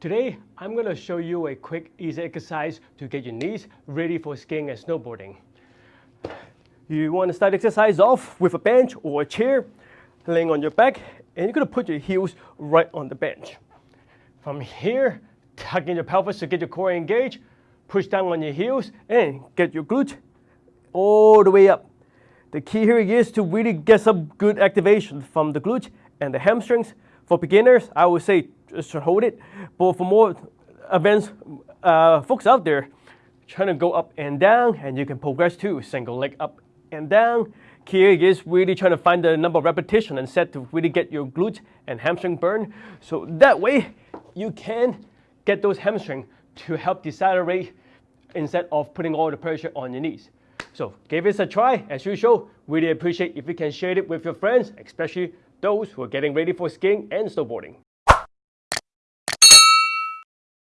Today, I'm going to show you a quick, easy exercise to get your knees ready for skiing and snowboarding. You want to start exercise off with a bench or a chair, laying on your back, and you're going to put your heels right on the bench. From here, tuck in your pelvis to get your core engaged, push down on your heels, and get your glute all the way up. The key here is to really get some good activation from the glute and the hamstrings. For beginners, I would say just to hold it. But for more advanced uh, folks out there, trying to go up and down, and you can progress to single leg up and down. Here is really trying to find the number of repetition and set to really get your glute and hamstring burn. So that way, you can get those hamstring to help decelerate instead of putting all the pressure on your knees. So give this a try. As usual, really appreciate if you can share it with your friends, especially those who are getting ready for skiing and snowboarding.